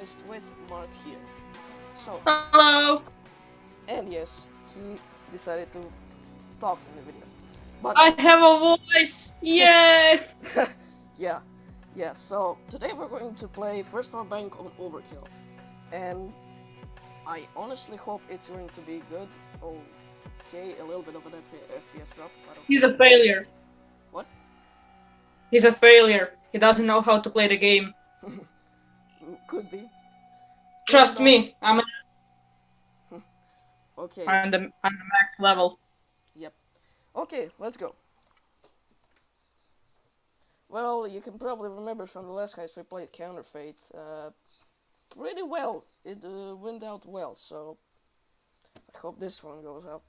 With Mark here. So, Hello. and yes, he decided to talk in the video. But I have a voice. Yes. yeah, yeah. So today we're going to play First World Bank on Overkill, and I honestly hope it's going to be good. Okay, a little bit of an F- FPS drop. He's a failure. What? He's a failure. He doesn't know how to play the game. Could be. Trust me. I'm Okay. on the on the max level. Yep. Okay, let's go. Well, you can probably remember from the last heist we played Counterfeit. Uh, pretty well. It uh, went out well, so I hope this one goes out.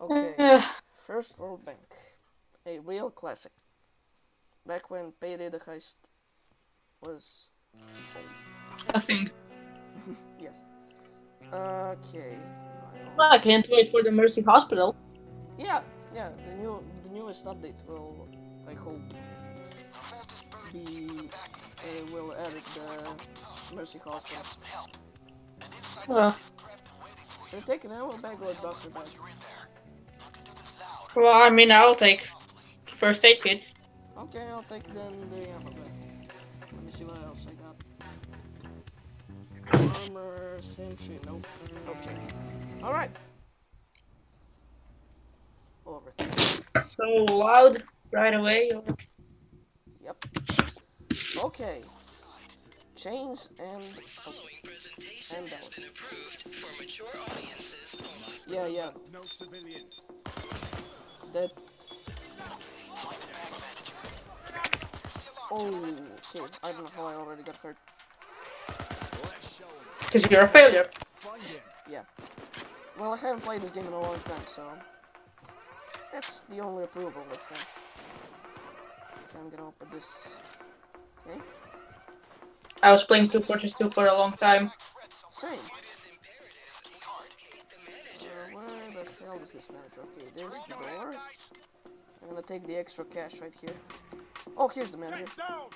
Okay, First World Bank. A real classic. Back when Payday the Heist was old. I think. Yes. Okay. Well, I can't wait for the Mercy Hospital. Yeah, yeah, the new the newest update will I hope be uh, will edit the Mercy Hospital. Uh, Should I take an ammo bag or doctor bag? well, I mean, I'll take first aid kits. Okay, I'll take then the ammo bag. Me see what else I got. Armor, sentry, nope. Okay. Alright. Over. So loud right away. Yep. Okay. Chains and oh, and bells. Yeah, yeah. No civilians. That. Oh, I don't know how I already got hurt. Let's show 'em. Because you're a failure. Yeah. Well, I haven't played this game in a long time, so that's the only approval. Let's say. Okay, I'm gonna open this. Okay. I was playing Team Fortress 2 for a long time. Same. Uh, where the hell is this manager? Okay, there's the door. I'm gonna take the extra cash right here. Oh, here's the manager. Get down.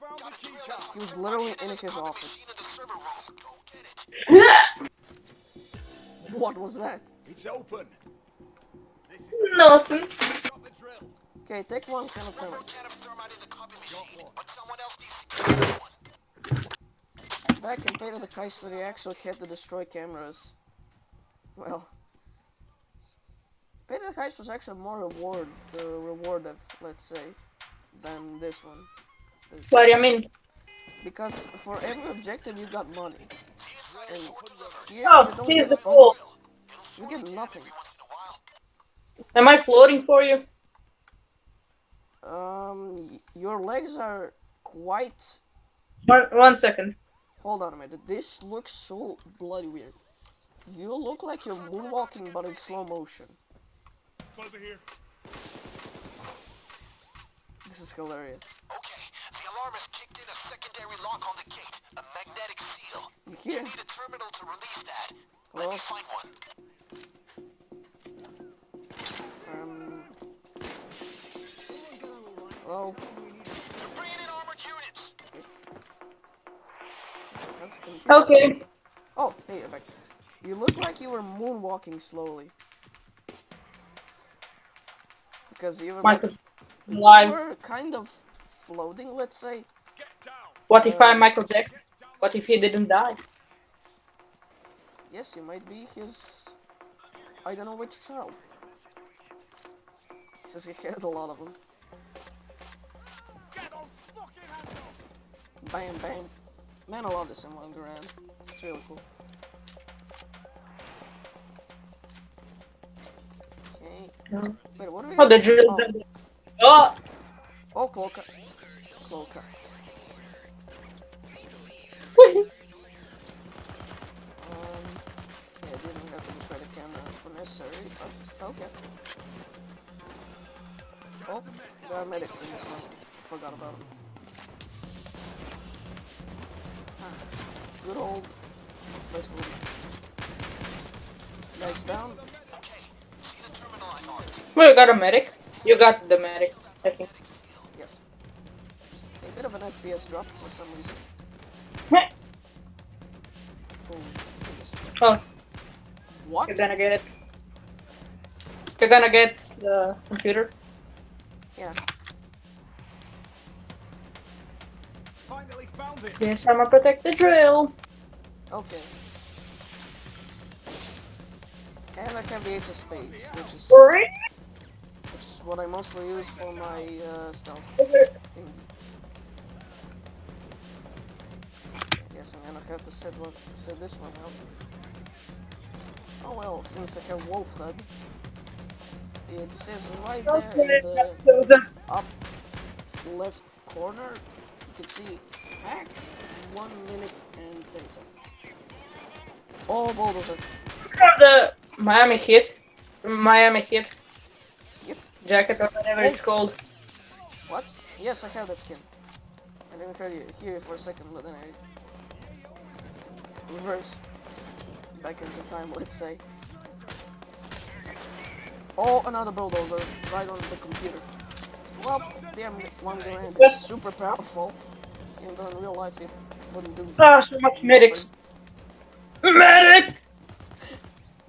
Found the key card. He was literally in his office. What was that? It's open. This is Nothing. got the drill. Okay, take one can of thermite. Got. Back in Payday the Heist where you actually had to destroy cameras. Well, To the Heist was actually more reward, the uh, rewarded, let's say, than this one. What do you mean? Because for every objective you got money. And here Oh, you don't here's get the pool. You get nothing. Am I floating for you? Um, your legs are quite. One, one second. Hold on a minute. This looks so bloody weird. You look like you're moonwalking, but in slow motion. Buzzer here. This is hilarious. Okay, the alarm has kicked in a secondary lock on the gate, a magnetic seal. You You hear? need a terminal to release that. Let Well, me find one. um. Well, They're bringing in armored units. let's. Okay. Oh, hey, you're back. You look like you were moonwalking slowly. Because you were, Michael. you were kind of floating, let's say. What if I'm Michael Jackson? What if he didn't die? Yes, you might be his. I don't know which child. Since he had a lot of them. Get those fucking hands up. Bam, bam. Man, I love this in Wonderland. It's really cool. Wait, what are we? Oh, the drill. Oh, Oh, oh Cloaca. Cloaca. Um, okay, I didn't have to destroy the camera for necessary, but okay. Oh, there are medics in this one. Forgot about them. Ah, good old. Let's move. Guys down. Okay, see the terminal I marked. we got a medic. You got the medic, I think. Yes. A bit of an FPS drop for some reason. Oh, Oh, what? you're gonna get it. You're gonna get the computer. Yeah. Finally found it. Yes, I'm gonna protect the drill. Okay. And I can be Ace of Spades, which is Right? which is what I mostly use for my uh, stuff. Yes, I'm gonna have to set one, set this one out. Oh well, since I have Wolf Head, it says right there in the up left corner, you can see hack one minute and ten seconds. Oh, bulldozer the Miami Heat, Miami hit. Jacket or whatever it's called. What? Yes, I have that skin. I didn't hear you hear it for a second, but then I reversed back into time, let's say. Oh, another bulldozer right on the computer. Well, damn, one grand is super powerful. Even though in real life it wouldn't do. Ah, so much medics. Medic!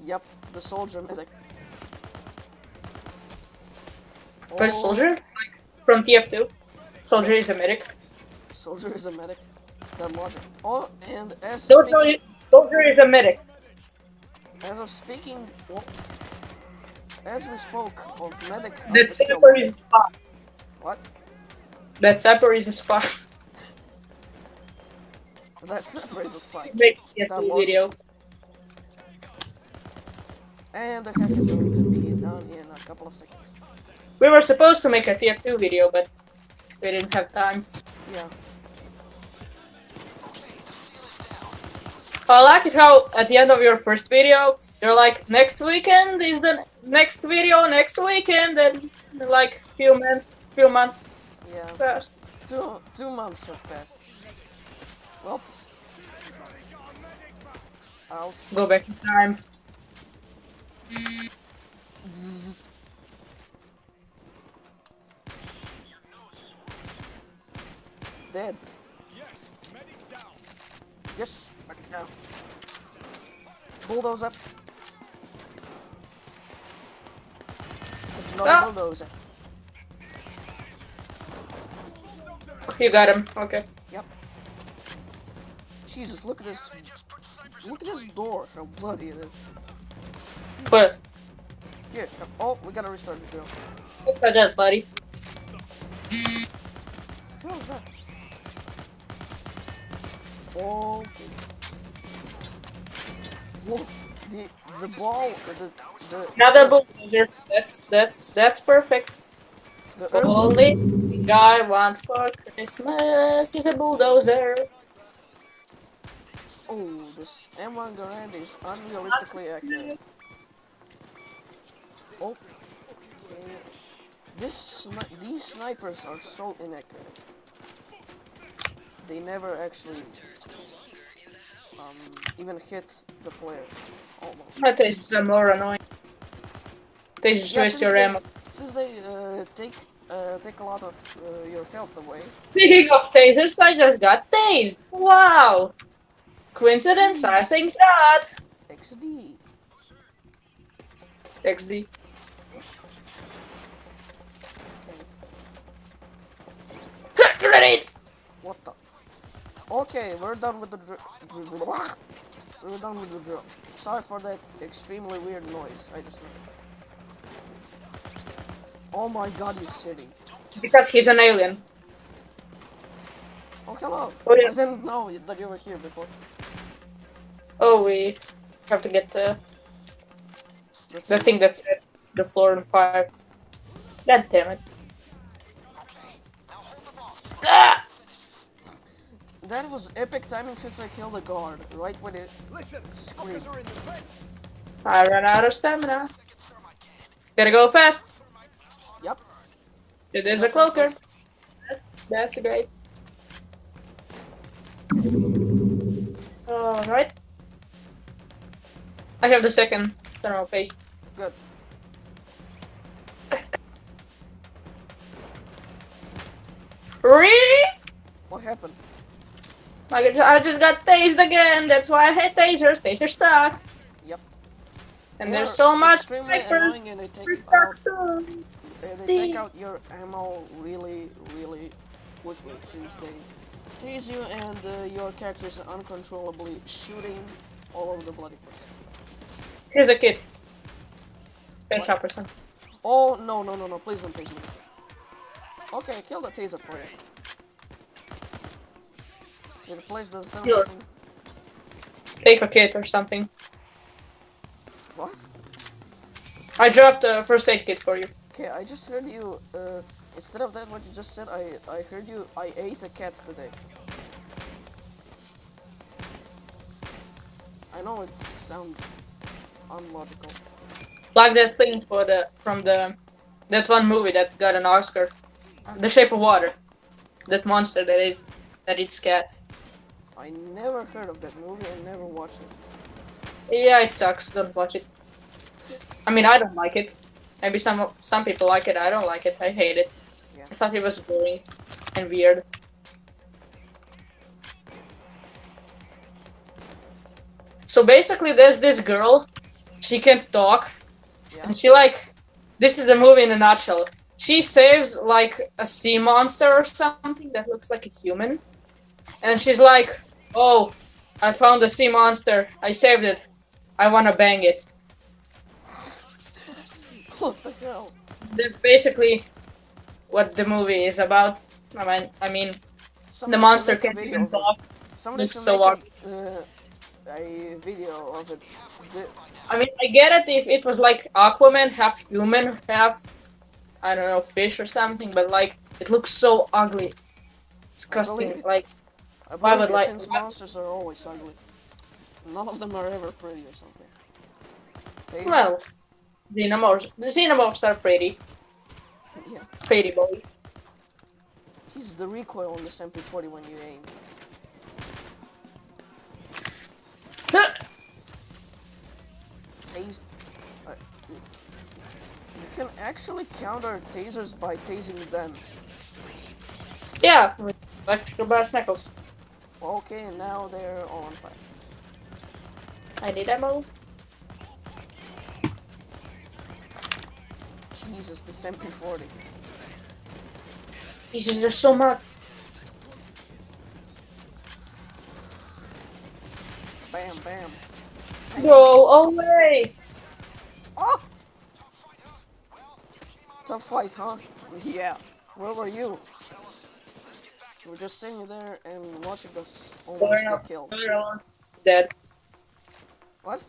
Yep, the soldier medic. First Oh, soldier? From TF2. Soldier is a medic. Soldier is a medic. That logic. Oh, and as Soldier, speaking, soldier is a medic. as of speaking, well, as we spoke of medic, That sapper is a spy. What? That sapper is a spy. That's a spy. Make That TF2 video. And the hack is going to in a couple of seconds. We were supposed to make a TF2 video, but we didn't have time. Yeah. I like it how at the end of your first video, you're like, next weekend is the next video, next weekend, and like few months, few months Yeah. passed. Two two months have passed. Well. Ouch. Go back in time. Dead. Yes, medic down. Yes, back down. Bulldozer. It's not Ah. a bulldozer. You got him. Okay. Yep. Jesus, look at this. Look at this door, how bloody it is. But Here, oh, we gotta restart the drill. look at that, buddy. What was that? Whoa, the the ball, the the Another bulldozer. That's that's that's perfect. the Only thing I want for Christmas is a bulldozer. oh, this M1 Garand is unrealistically accurate. Oh, okay. This sni- these snipers are so inaccurate. They never actually um even hit the player. Almost. My tasers are more annoying. They just Yeah, waste your they- ammo. Since they uh, take uh, take a lot of uh, your health away. Speaking of tasers, I just got tased. Wow. Coincidence? I think not. XD. XD. Grenade! What the? Okay, we're done with the drill. We're done with the drill. Sorry for that extremely weird noise. I just. Oh my god, you city. Because he's an alien. Oh hello. Oh, yeah. I didn't know that you were here before. Oh, we have to get the, the thing that set the floor on fire. God damn it. Ah! That was epic timing since I killed a guard. Right when it. Listen, Scream. are in the vents. I ran out of stamina. Gotta go fast. Yep. There's a cloaker. That's, that's great. Alright. I have the second thermal paste. Good. Really? What happened? Like, I just got tased again. That's why I hate tasers. Tasers suck. Yep. And They there's so much snipers. and they take out they, they take out your ammo really, really quickly since they tease you and uh, your character is uncontrollably shooting all over the bloody place. Here's a kid. Job, person. Oh no no no no! Please don't take me. Okay, kill the taser for you. Did it place the thermal Sure. thing? Take a kit or something. What? I dropped a first aid kit for you. Okay, I just heard you. Uh, instead of that, what you just said, I I heard you. I ate a cat today. I know it sounds unlogical. Like that thing for the from the that one movie that got an Oscar. The Shape of Water. That monster that is that eats cats. I never heard of that movie and never watched it. Yeah, it sucks. Don't watch it. I mean, I don't like it. Maybe some some people like it. I don't like it. I hate it. Yeah. I thought it was boring and weird. So basically, there's this girl. She can't talk, Yeah. and she like. This is the movie in a nutshell. She saves like a sea monster or something that looks like a human, and she's like, "Oh, I found a sea monster. I saved it. I wanna bang it." What the hell? That's basically what the movie is about. I mean, I mean, the monster should make a can't even talk. Somebody It's so make a, uh, a video of it. I mean, I get it if it was like Aquaman, half human, half I don't know, fish or something, but like it looks so ugly, disgusting. Like I Why would like- since monsters are always ugly. None of them are ever pretty or something. They- well, xenomorphs. The xenomorphs are pretty, yeah. pretty boys. Jesus, the recoil on this MP40 when you aim. Tased. You you can actually counter tasers by tasing them. yeah, with electrical brass knuckles. Okay, now they're all on fire. I need ammo. Jesus, this MP40. Jesus, there's so much. Bam, bam. Go away! Oh! Tough fight, huh? Yeah. Where were you? You were just sitting there and watching us almost Spoiler get killed. Spoiler alert. He's dead. What?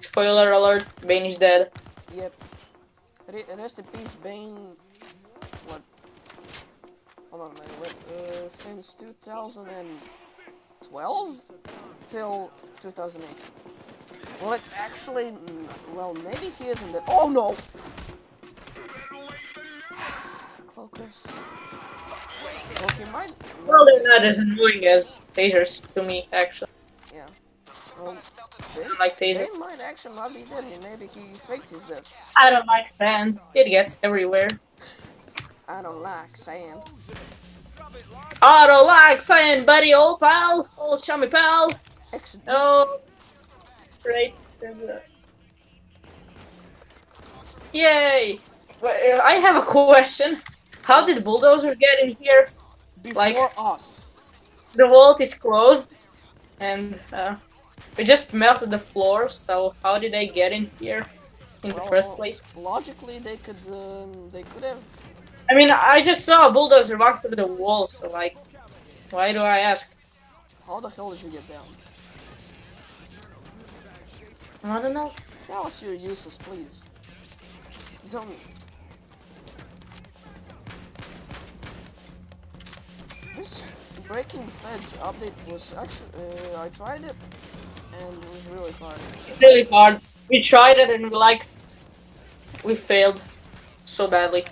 Spoiler alert. Bane is dead. Yep. Rest in peace, Bane. What? Hold on a minute. Wait, uh, since 2012 till 2008. Well, it's actually. Well, maybe he isn't dead. Oh no! Cloakers. Okay, might. Well, they're not as annoying as tasers to me, actually. Yeah. Well, um, Bane, I like tasers. Bane might actually not be dead. Maybe he faked his death. I don't like sand. It gets everywhere. I don't like sand. I don't like sand, buddy, old pal. Old chummy pal. Accident. Oh. Great. Yay. Well, uh, I have a question. How did Bulldozer get in here? Before like- us. The vault is closed. And uh, we just melted the floor, so how did they get in here in the first place? Logically, they could um, they could have. I mean, I just saw a bulldozer walk through the wall, so like, why do I ask? How the hell did you get down? I don't know. Tell us your uses, please. You don't. This Breaking Feds update was actually uh, I tried it and it was really hard. Really hard. We tried it and we like, we failed so badly.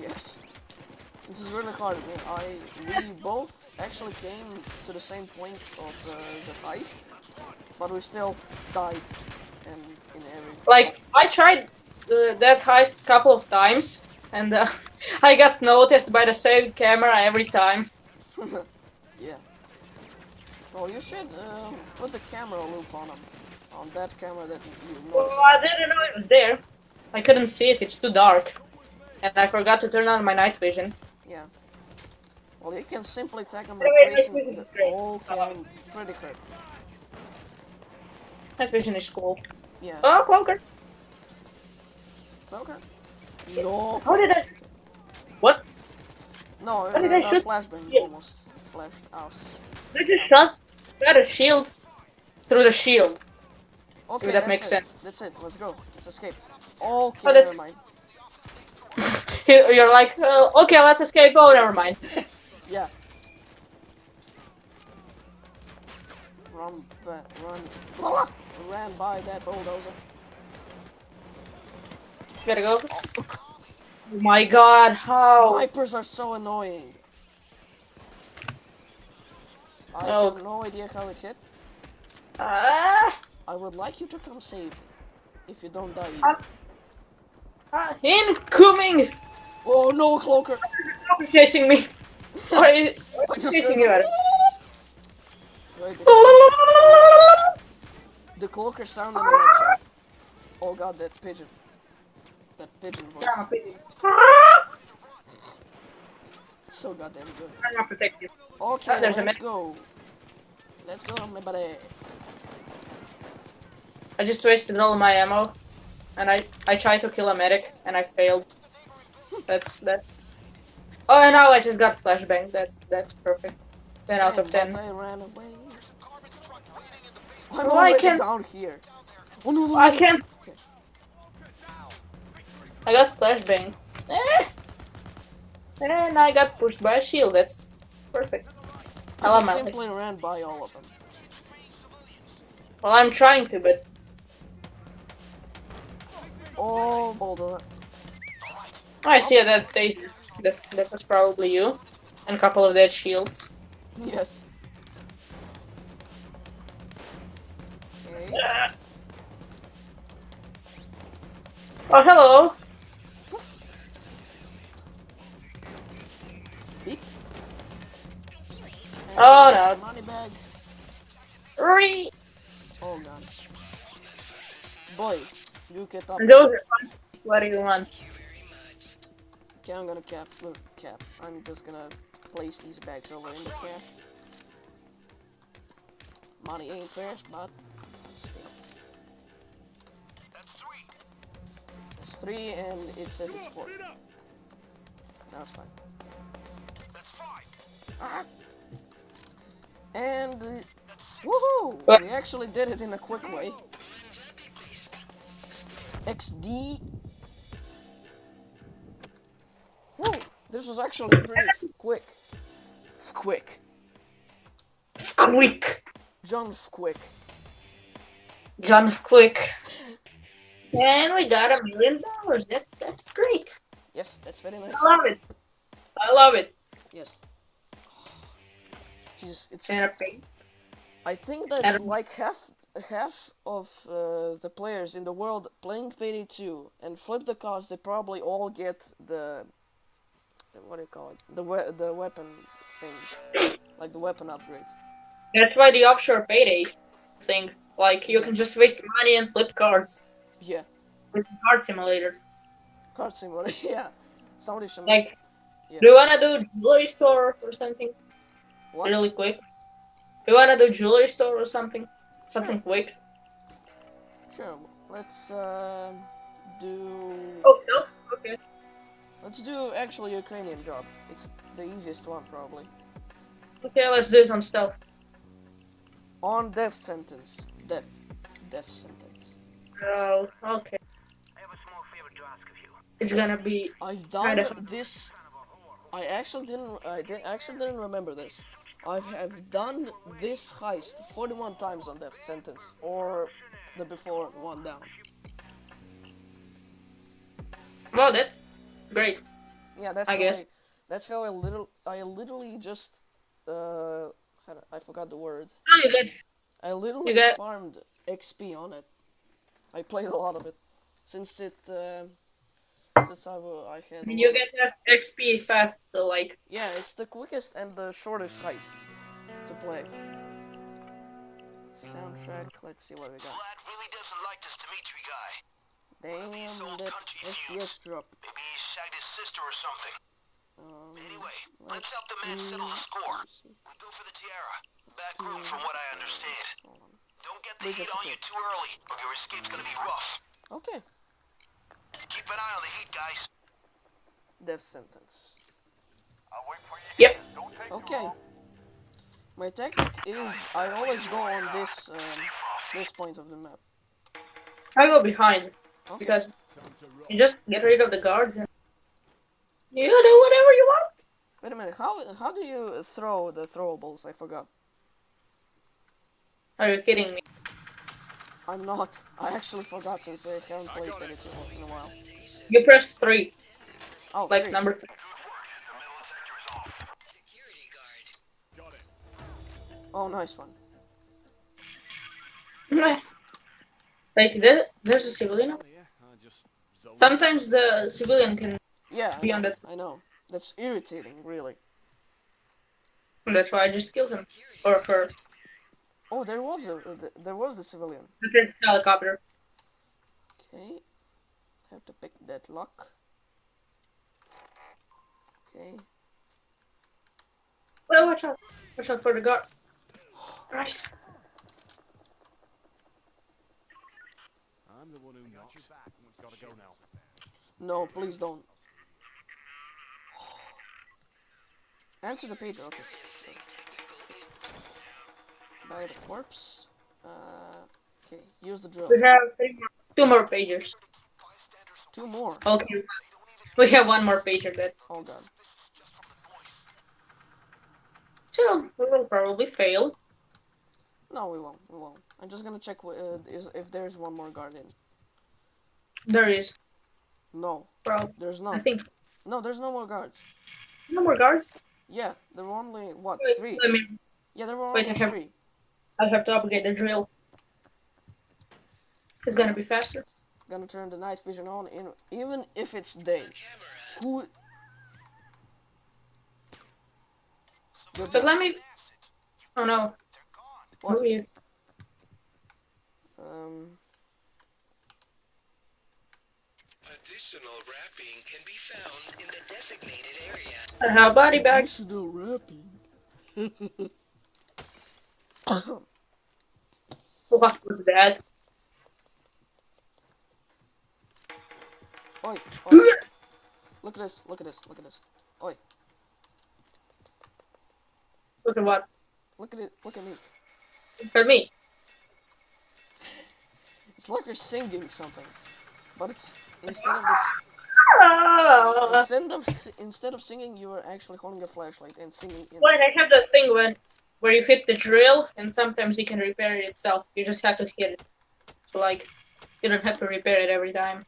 Yes. This is really hard. I we both actually came to the same point of uh, the heist, but we still died and in every. Like, I tried uh, that heist a couple of times, and uh, I got noticed by the same camera every time. yeah. Well, you should um, put the camera loop on him. On that camera that you noticed. I didn't know it was there. I couldn't see it. It's too dark, and I forgot to turn on my night vision. Yeah. Well, you can simply tag him replacing wait, the whole cam pretty quick. Night vision is cool. Yeah. Oh, Cloaker! Cloaker? No. How did I? What? No, How did I uh, shoot- flashbang Yeah. almost flashed out. I just shot. Got a shield through the shield. Okay, that makes it. sense. That's it. Let's go. Let's escape. Okay, Oh, never mind. You're like, uh, okay, let's escape. Oh, never mind. Yeah. Run, ba- run, Ah! ran by that bulldozer. Gotta go. Oh my god, how? Snipers are so annoying. I Oh. have no idea how it hit. Ah, I would like you to come save me. If you don't die. Ah. ah, incoming! Oh no, Cloaker! Stop chasing me. Why are you I just chasing you? The, the Cloaker sound in the red Oh god, that pigeon. That pigeon voice. So goddamn good. I'm not protected. Okay, Ah, there's let's medic. go. Let's go, my buddy. I just wasted all my ammo, and I I tried to kill a medic, and I failed. That's that. Oh, and now I just got flashbang. That's that's perfect. Ten out of ten. that I ran away. I'm Oh, I can't- down here. Oh no, no, I can't. Okay. I got flashbang. Eh. And I got pushed by a shield. That's perfect. I I love just my life. simply ran by all of them. Well, I'm trying to, but Oh, bulldozer. I see that they that, that was probably you, and a couple of dead shields. Yes. Okay. Oh, hello. Oh, no. Money bag. Re. Oh god. Boy, you get up. And those are fun. What do you want? Okay, I'm gonna cap. Look, cap. I'm just gonna place these bags over in the cap. Money ain't fresh, but That's three. it's three and it says it's four. Now it's fine. That's five. Ah. And uh, woohoo! What? We actually did it in a quick way. XD. Whoa! This was actually pretty quick. Quick. Quick. John Quick. John Quick. And we got a million dollars. That's that's great. Yes, that's very nice. I love it. I love it. Yes. It's. Pig. I think that like half half of uh, the players in the world playing Payday 2 and flip the cards, they probably all get the what do you call it? The we- the weapon things, like the weapon upgrades. That's why the offshore payday thing. Like you can just waste money and flip cards Yeah, with the card simulator. card simulator. yeah, somebody should Like, Yeah. do you wanna do jewelry store or something what? really quick? Do you wanna do jewelry store or something? Something quick? Sure. Let's uh, do Oh, stealth. Okay. let's do actually Ukrainian job. It's the easiest one probably. Okay, let's do some on stealth. On death sentence. Death. Death sentence. Oh, okay. I have a small favor to ask of you. It's gonna be. I've Kind done of. this. I actually didn't. I did actually didn't remember this. I have done this heist 41 times on death sentence, or the before one down. Well, that's great. Yeah, that's I how guess. I, that's how I little I literally just uh I forgot the word. Oh, you get. I literally get- farmed XP on it. I played a lot of it since it uh, That's how uh, I had. I mean, you get that XP fast, so like, Yeah, it's the quickest and the shortest heist to play. Soundtrack. Let's see what we got. Vlad really doesn't like this Dimitri guy. Damn, that FPS drop. Maybe he shagged his sister or something. Um, Anyway, let's let's help the man settle the score. let me see. We go for the Tiara. Back do, room from what I understand. Don't get the Where's heat on you too early, or your escape's gonna be rough. Okay, Keep an eye on the heat, guys. death sentence. I'll wait for you. Yep. Don't take Okay. My tactic is I always go on this um, this point of the map. I go behind Okay. because Time to roll. you just get rid of the guards and you do whatever you want. Wait a minute. How how do you throw the throwables? I forgot. Are you kidding me? I'm not. I actually forgot since I haven't played got it. Uh, in a while. You press three, Oh, like three. number three. Oh, nice one. Like there, there's a civilian. Oh, yeah, I just zoned Sometimes the civilian can. Yeah, I Be on that- I know. That's irritating, really. That's why I just killed him or her. Oh, there was a uh, there was the civilian. The helicopter. Okay, have to pick that lock. Okay, Well, watch out! Watch out for the guard. Christ. I'm the one who knocks. Gotta go now. no, please don't. Answer the pager. Okay. The corpse. Uh, okay, use the drill. We have three more, two more pagers. Two more. Okay. We have one more pager. That's Oh god. so we will probably fail. No, we won't. We won't. I'm just gonna check uh, is, if there's one more guardian. There is. No, Bro, there's not. I think No, there's no more guards. no more guards. Yeah, there were only what Wait, three. let me. Yeah, there were Wait, only I have- three. I have to upgrade the drill. It's gonna be faster. Gonna turn the night vision on, in, even if it's day. Who? Good But job. let me. Oh no. What? Who are you? Um, Additional wrapping can be found in the designated area. I have body bags. additional wrapping. What was that? Oi, oi. Look at this, look at this, look at this. Oi, Look at what? look at it, look at me. Look at me. It's like you're singing something. But it's, instead of this, Ah! instead of, instead of singing, you are actually holding a flashlight and singing in Wait, I have that thing when where you hit the drill and sometimes it can repair it itself. You just have to hit it. So like you don't have to repair it every time.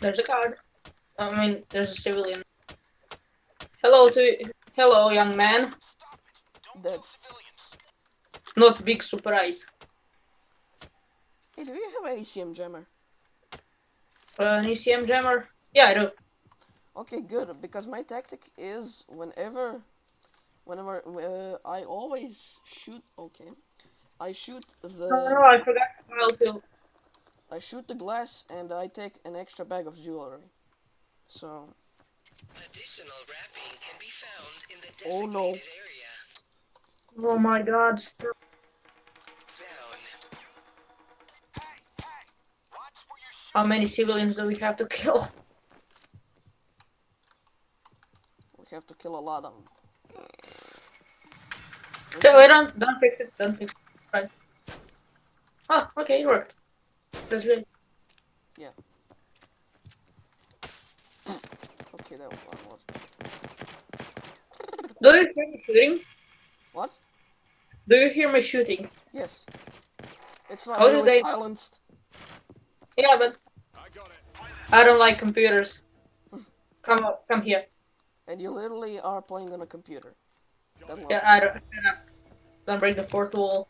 There's a guard. I mean there's a civilian. Hello to hello young man. Dead. Not big surprise. Hey, do you have an ECM jammer? Uh, an ECM jammer? Yeah I do. Okay, good. Because my tactic is whenever, whenever uh, I always shoot. Okay, I shoot Oh no, the I forgot how to I shoot the glass and I take an extra bag of jewelry. So Additional wrapping can be found in the Oh, no. area. Oh my god, stop. Down. How many civilians do we have to kill? we have to kill a lot of them. So, wait, don't don't fix it, don't fix it. Right. Oh, okay, it worked. That's great. Yeah. Okay, that was one. was- Do you hear me shooting? What? Do you hear me shooting? Yes. It's not How really they- silenced. Yeah, but I. I don't like computers. Come up, come here. And you literally are playing on a computer. That Yeah, level. I don't. uh, Don't break the fourth wall.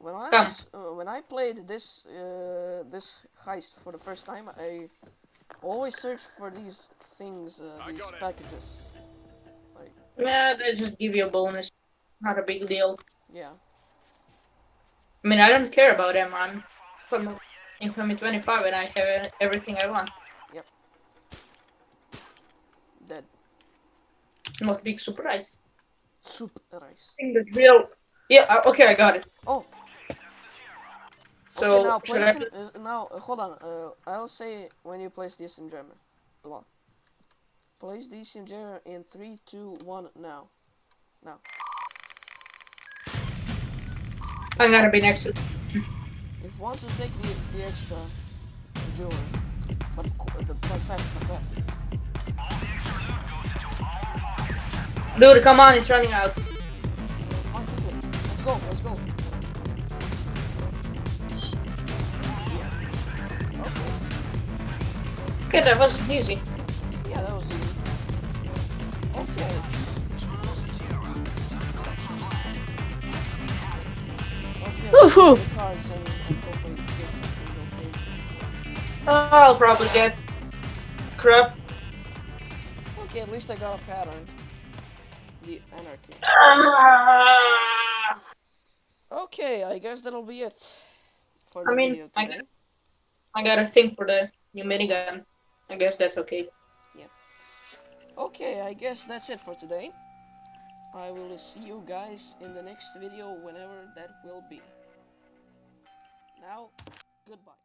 When I was, uh, when I played this uh, this heist for the first time, I always search for these things, uh, these packages. Like, Yeah, they just give you a bonus. Not a big deal. yeah. I mean, I don't care about them. I'm from income 25 and I have everything I want. Dead. Not big surprise. Soup rice. think the real. Yeah, uh, okay, I got it. Oh, So, okay, now place I... it, uh, now uh, hold on. Uh, I'll say when you place this in German. Come on. Place this in German in three, two, one. Now. Now. I'm gonna be next to. If you want to take the the extra jewelry, but co- the but fast, but fast. Dude, come on, it's running out. Come on, quickly. Let's go. Let's go. Okay. That was easy. Yeah, that was easy. Okay. Okay. Woohoo! the cards and, and hopefully get something okay. I'll probably get crap. Okay, at least I got a pattern. Anarchy. Okay, I guess that'll be it for I mean, video I today. I got a thing for the new minigun. I guess that's okay. Yeah. Okay, I guess that's it for today. I will see you guys in the next video whenever that will be. Now, goodbye.